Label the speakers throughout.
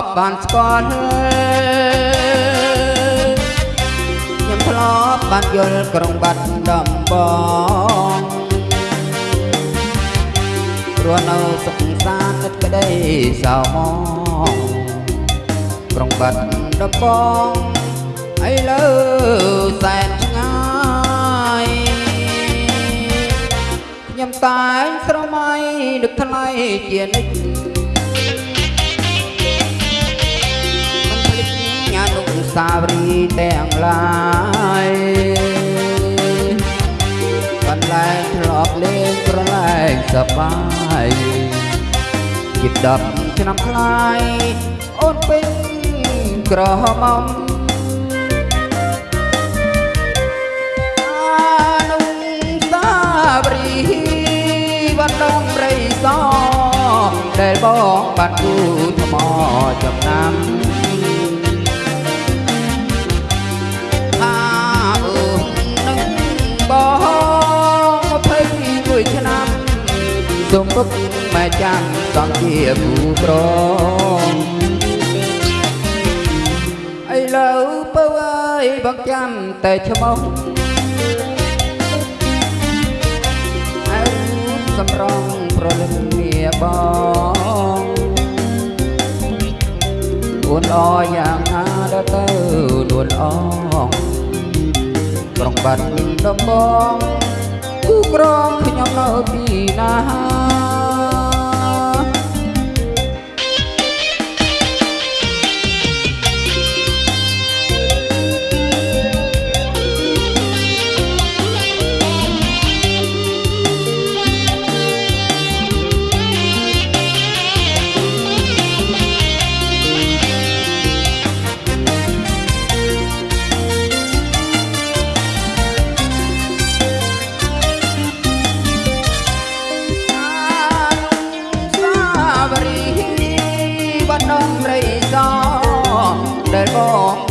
Speaker 1: ប់បានស្គាល់ខ្ញុំធ្លាប់បានយល់ក្រុងបាត់ដំបងព្រោះនៅសុខសាន្តទឹកក្តីសៅមងក្រុងបាត់ដំបងឥឡូវសែនឆ្ងាយខ្ញុំតែងស្រមៃនឹកថ្លៃជានិច្ច ស្សាវរីយ៍ទាំងឡាយបន្លែងធ្លាប់លេងប្រឡែងសប្បាយជាដប់ឆ្នាំខ្លាយអូនពេញក្រហមអនុសាវរីយ៍វត្តដំរីសដែលបងបានគូ សូមពុកម៉ែចាំសង់ជាគូប្រងឥឡូវពៅអើយបងចាំតែឈ្មោះអើសំរងប្រលឹងមាបងអូនអយ៉ាងណាដល់ទៅនួនអងក្រុងបាត់ដំបង គូក្រងខ្ញុំនៅទីណា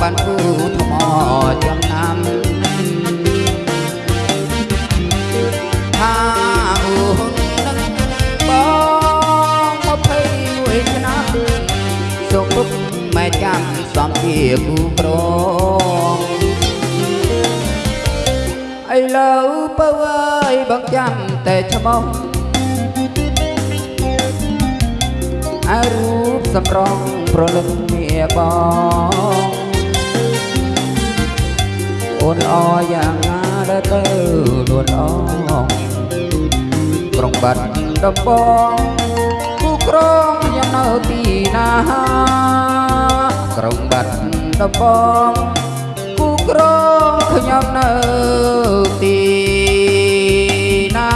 Speaker 1: បងបានគូថ្មចំណាំថាអូននឹងបង21ឆ្នាំសុខពុកម៉ែចាំសំជាគូប្រងឥឡូវពៅអើយបងចាំតែឈ្មោះអើរូបសម្រងប្រលឹងមាបង អូនអយ៉ាងណាដល់ទៅនួនអងក្រុងបាត់ដំបងគូក្រងខ្ញុំនៅទីណាក្រុងបាត់ដំបងគូក្រងខ្ញុំនៅទីណា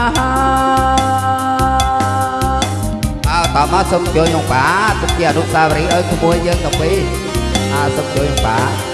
Speaker 1: អើតមកសុំជួយក្នុងបាទុកជាអនុស្សាវរីយ៍ឲ្យក្មួយយើងទៅពីអើសុំជួយក្នុងបា